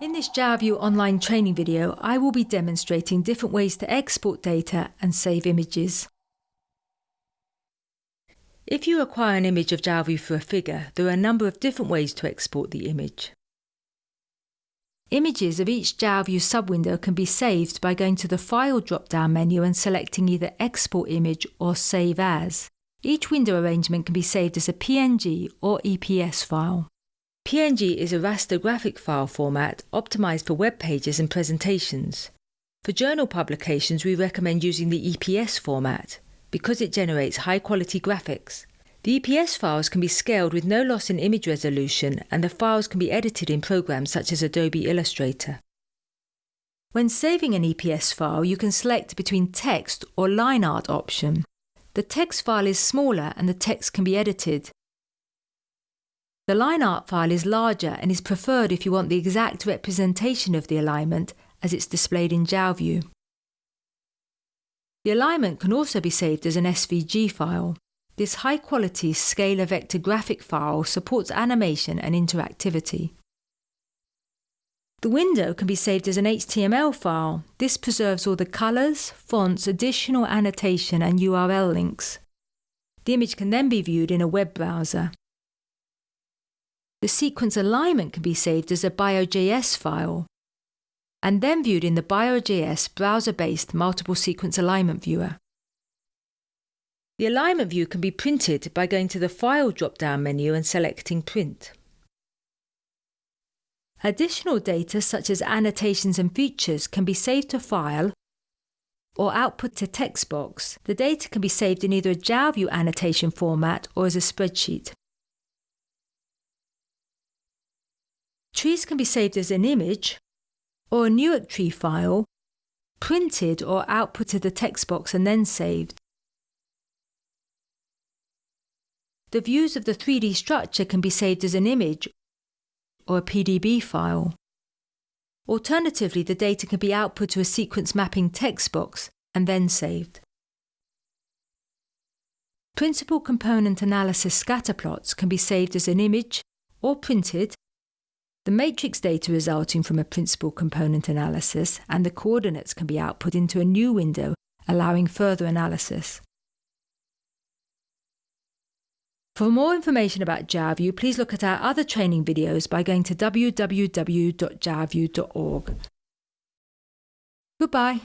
In this JalView online training video, I will be demonstrating different ways to export data and save images. If you acquire an image of JalView for a figure, there are a number of different ways to export the image. Images of each JalView subwindow can be saved by going to the File drop-down menu and selecting either Export Image or Save As. Each window arrangement can be saved as a PNG or EPS file. PNG is a raster graphic file format optimized for web pages and presentations. For journal publications, we recommend using the EPS format because it generates high quality graphics. The EPS files can be scaled with no loss in image resolution and the files can be edited in programs such as Adobe Illustrator. When saving an EPS file, you can select between text or line art option. The text file is smaller and the text can be edited, the line art file is larger and is preferred if you want the exact representation of the alignment as it's displayed in JalView. The alignment can also be saved as an SVG file. This high-quality scalar vector graphic file supports animation and interactivity. The window can be saved as an HTML file. This preserves all the colours, fonts, additional annotation and URL links. The image can then be viewed in a web browser. The sequence alignment can be saved as a bio.js file and then viewed in the bio.js browser-based multiple sequence alignment viewer. The alignment view can be printed by going to the File drop-down menu and selecting Print. Additional data such as annotations and features can be saved to File or output to text box. The data can be saved in either a JalView annotation format or as a spreadsheet. Trees can be saved as an image or a Newick tree file, printed or outputted the text box and then saved. The views of the 3D structure can be saved as an image or a PDB file. Alternatively, the data can be output to a sequence mapping text box and then saved. Principal component analysis scatterplots can be saved as an image or printed the matrix data resulting from a principal component analysis and the coordinates can be output into a new window, allowing further analysis. For more information about JalView, please look at our other training videos by going to www.jalview.org. Goodbye.